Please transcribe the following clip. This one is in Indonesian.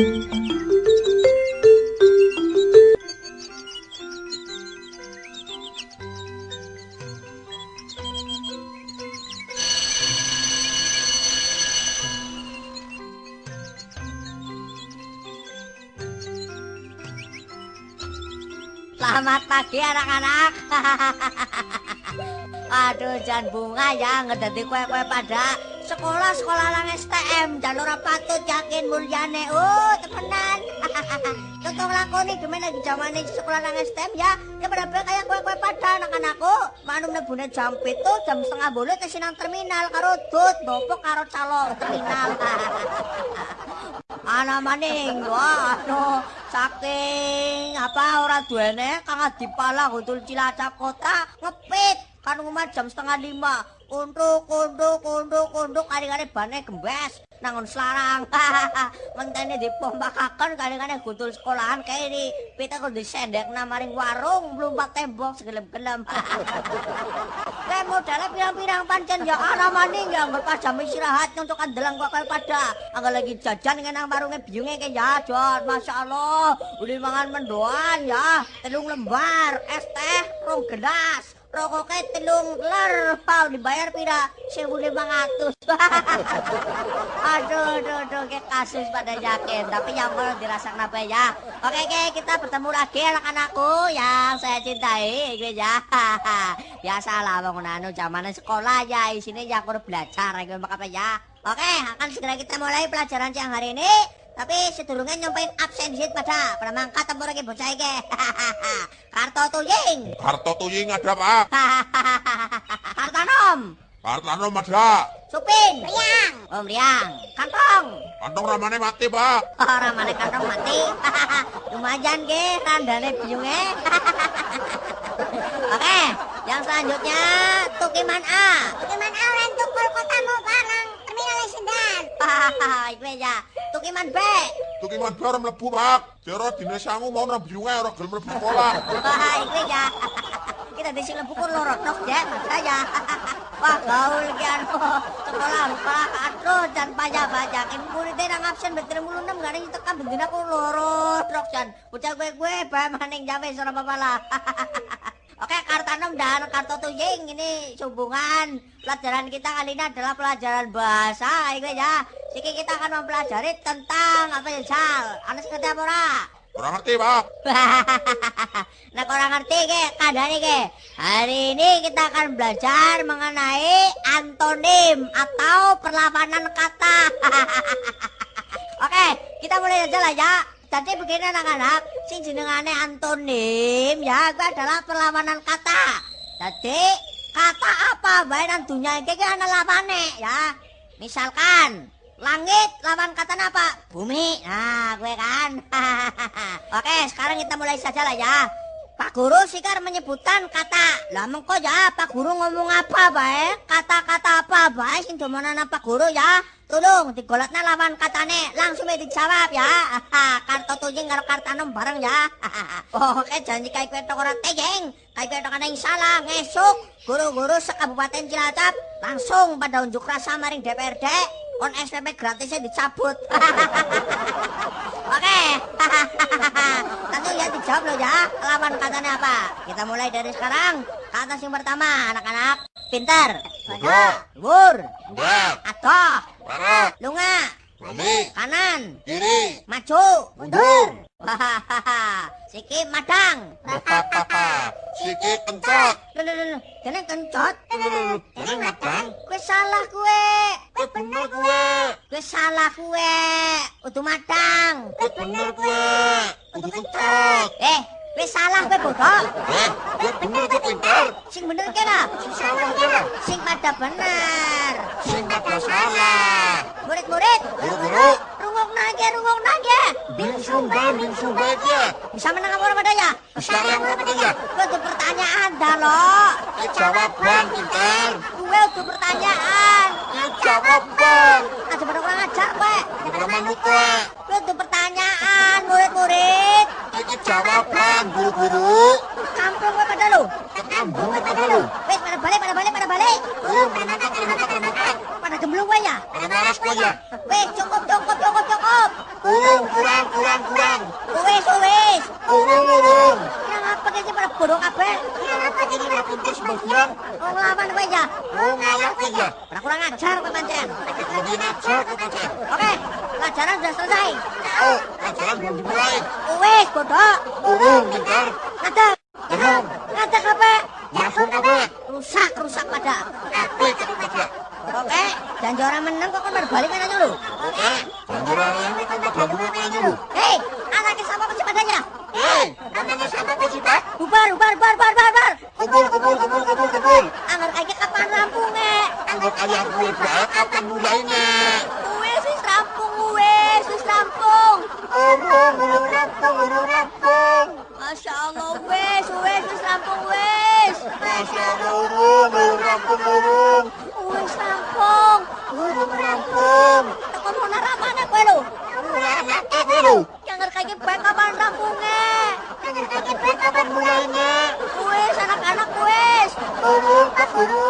Música Selamat pagi anak-anak. Aduh, jan bunga ya ngedadi kue-kue pada sekolah-sekolah lang STM jalur patut yakin mulyane. Oh, temenan. Contoh lakoni gimana lagi zaman sekolah lang STM ya. Ya pada kayak kue-kue pada anak-anakku. Manum nebune jam itu jam setengah bolu ke sinang terminal karo dut bopo karo calo terminal. Ana maning, wah, no, saking apa ora duwene kang dipala gundul Cilacap kota ngepit. Kan umat jam setengah lima. Untuk kunduk kunduk kunduk. Kali-kali bane gembes nangon selarang. Mentene dipombakakan kali-kali sekolahan kayak ini. Pita kudu disendek namaring warung melumpat tembok segelem-gelem. Kayak modalnya pirang-pirang pancen ya ana mani ya ngur pas jam istirahat untuk kandelang kok kayak pada. Agak lagi jajan nang warunge biyunge kayak ya jod Masyaallah. Uli mangan mendoan ya telung lembar es teh rong gelas. Rokoknya telung ler pau dibayar pira? Sewu lima ratus. Aduh aduh aduh kayak kasus pada yakin tapi mau dirasa kenapa ya? Oke oke kita bertemu lagi anak-anakku yang saya cintai gitu ya. Biasalah bangun anu zaman sekolah ya. Sini ya aku belajar gitu apa ya? Oke akan segera kita mulai pelajaran siang hari ini tapi sedurunge nyampein absen sit pada pada mangkat tempur iki bocah iki. Karto tuying. Karto tuying ada, Pak. Kartanom. Kartanom ada. Supin. Riang. Om Riang. Kantong. Kantong ramane mati, Pak. Oh, ramane kantong mati. Lumayan ge randane biunge. Oke, yang selanjutnya Tukiman A. Tukiman A orang tukul kotamu barang terminal Sendan. Hahaha, itu ya. Tukiman B. Tukiman B orang mlebu, Pak. Jero dine sangu mau nang biunge ora gelem mlebu sekolah. Wah, itu ya. Kita di sini buku lorot dok ya, makanya. Wah, gaul kian sekolah sekolah aduh dan pajak pajak. Ini muridnya nang absen betul mulu enam gak ada yang tekan bendina aku lorot dok jan. Bocah gue gue bah maning jabe seorang bapak Oke, Kartanom dan Karto Tuying ini hubungan pelajaran kita kali ini adalah pelajaran bahasa, ini ya. Siki kita akan mempelajari tentang apa ya, Sal? Anas ngerti apa ora? Kurang ngerti, Pak. nah, kurang ngerti ke, kadang ke. Hari ini kita akan belajar mengenai antonim atau perlawanan kata. Oke, kita mulai aja lah ya. Jadi begini anak-anak, sing jenengane antonim ya, itu adalah perlawanan kata. Jadi kata apa bae nang dunia iki ana lawane ya. Misalkan langit lawan kata apa? Bumi. Nah, gue kan. Oke, sekarang kita mulai saja lah ya. Pak Guru Sikar menyebutkan kata. Lah mengko ya Pak Guru ngomong apa bae? Kata-kata apa bae sing domanan Pak Guru ya? Tolong digolotna lawan katane langsung dijawab ya. Karto tujing karo kartanom bareng ya. Oke janji kayak kue tok ora tejeng. Kayak kue tok yang salah ngesuk. Guru-guru sekabupaten Cilacap langsung pada unjuk rasa maring DPRD on SPP gratisnya dicabut. Oke. Langsung ya dijawab loh ya. Lawan katanya apa? Kita mulai dari sekarang. Kata yang pertama, anak-anak. Pintar. Bodoh. Luhur. Buat. Atoh. Lunga. Balik. Kanan. Kiri. Maju. Mundur. Hahaha. Sikit madang. Sikit kencot. Kena kencot. Ini ngabang. Kue salah kue. Kue bener gue. Kue salah kue. Udah madang. Kue bener gue. Kudu kencot. Eh, kue salah kue bodoh. Eh, kue bener gue pintar. Sing bener kira. Sing salah kira. Sing pada bener. Sing pada salah. Bingsung ba, bingsung ba ya. Bisa menang apa orang pada ya? Sekarang apa katanya? Gue tuh pertanyaan dah lo. Eh, jawab bang, pintar. Gue tuh pertanyaan. Eh, jawab bang. Aja pada kurang ajar gue. Jangan manut gue. Gue tuh pertanyaan murid-murid. Iki jawab bang, guru-guru. Kampung gue pada lu. Ketambung pada lu. Wes pada balik, pada balik, pada balik. Guru pada makan, pada makan, pada. Pada gemblung gue ya. Pada malas gue ya. Wes cukup, cukup, cukup, cukup. Kurang, kurang, kurang. Wis, wis. Urung, urung. Yang apa iki pada bodoh kabeh? Yang apa ini ora pinter sebagian? Wong lawan kowe ya. Oh, ngalah kowe ya. Ora kurang ajar kowe pancen. Lebih aja kowe pancen. Oke, pelajaran sudah selesai. Oh, pelajaran belum dimulai. Wis, bodoh. Urung, bentar. Ngadeg. Urung. Ngadeg kabeh. Masuk kabeh. Rusak, rusak pada. Apa itu pada? Oke, janji orang menang kok kan berbalikan aja lu. Oke, jangan ini kan pada dulu aja lu. Hei, anaknya sama kecil padanya. Hei, namanya siapa kok sih, Pak? Bubar, bubar, bubar, bubar, bubar. Kumpul, kumpul, kumpul, kumpul, kumpul. Anggar kayak kapan rampungnya? Anggap ayah gue baik, kapan mulainya? Wes, wis rampung, wes, wis rampung. Urung, urung rampung, urung rampung. Masya Allah, wes, wes, wis rampung, wes. Masya Allah, urung, urung rampung, urung. Wes rampung. Urung rampung. Tekan mau naramane kowe lho. Urung apa gue lu? Anggar kayak baik kapan rampungnya? Anggap kayak baik, kapan